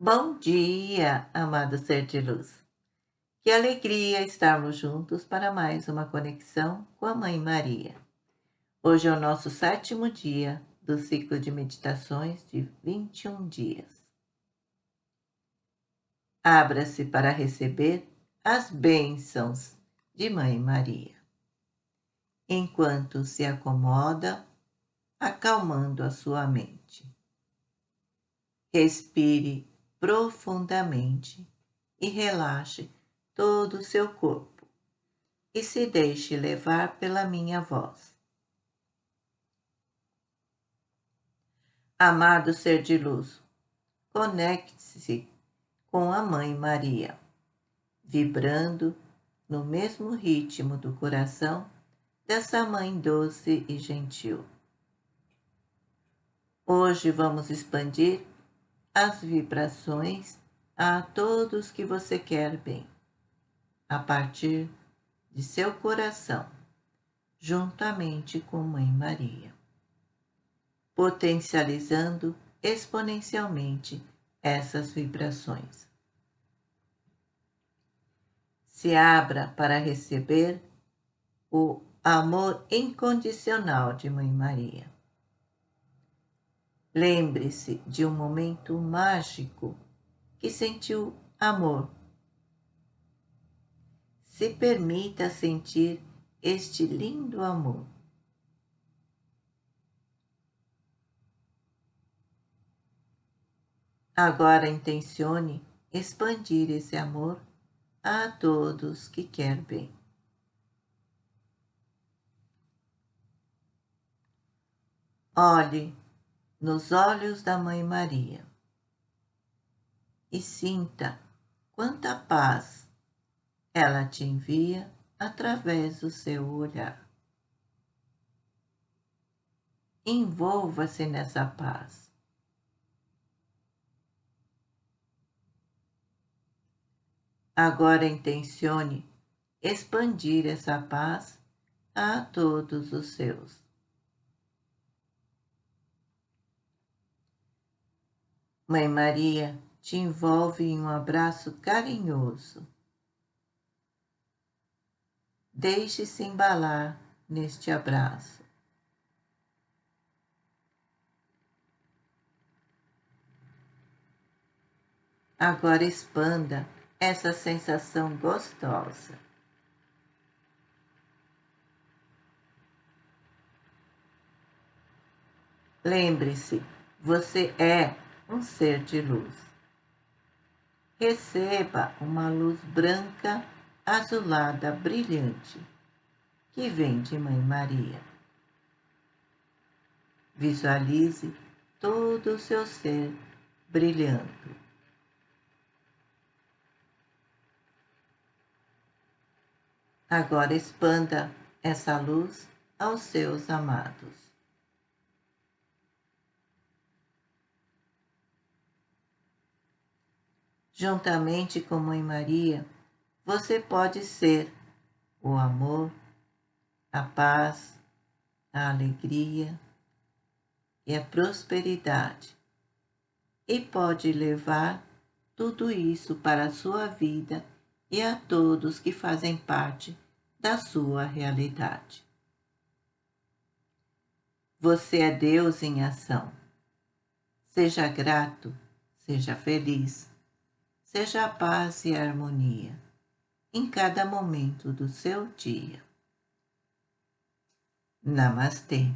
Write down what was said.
Bom dia, amado ser de luz. Que alegria estarmos juntos para mais uma conexão com a Mãe Maria. Hoje é o nosso sétimo dia do ciclo de meditações de 21 dias. Abra-se para receber as bênçãos de Mãe Maria. Enquanto se acomoda, acalmando a sua mente. Respire profundamente e relaxe todo o seu corpo e se deixe levar pela minha voz. Amado ser de luz, conecte-se com a Mãe Maria, vibrando no mesmo ritmo do coração dessa Mãe doce e gentil. Hoje vamos expandir as vibrações a todos que você quer bem, a partir de seu coração, juntamente com Mãe Maria, potencializando exponencialmente essas vibrações. Se abra para receber o amor incondicional de Mãe Maria Lembre-se de um momento mágico que sentiu amor. Se permita sentir este lindo amor. Agora intencione expandir esse amor a todos que quer bem. Olhe nos olhos da Mãe Maria e sinta quanta paz ela te envia através do seu olhar. Envolva-se nessa paz. Agora intencione expandir essa paz a todos os seus. Mãe Maria te envolve em um abraço carinhoso. Deixe-se embalar neste abraço. Agora expanda essa sensação gostosa. Lembre-se, você é um ser de luz. Receba uma luz branca azulada brilhante que vem de Mãe Maria. Visualize todo o seu ser brilhando. Agora expanda essa luz aos seus amados. Juntamente com Mãe Maria, você pode ser o amor, a paz, a alegria e a prosperidade. E pode levar tudo isso para a sua vida e a todos que fazem parte da sua realidade. Você é Deus em ação. Seja grato, seja feliz seja a paz e a harmonia em cada momento do seu dia. Namastê.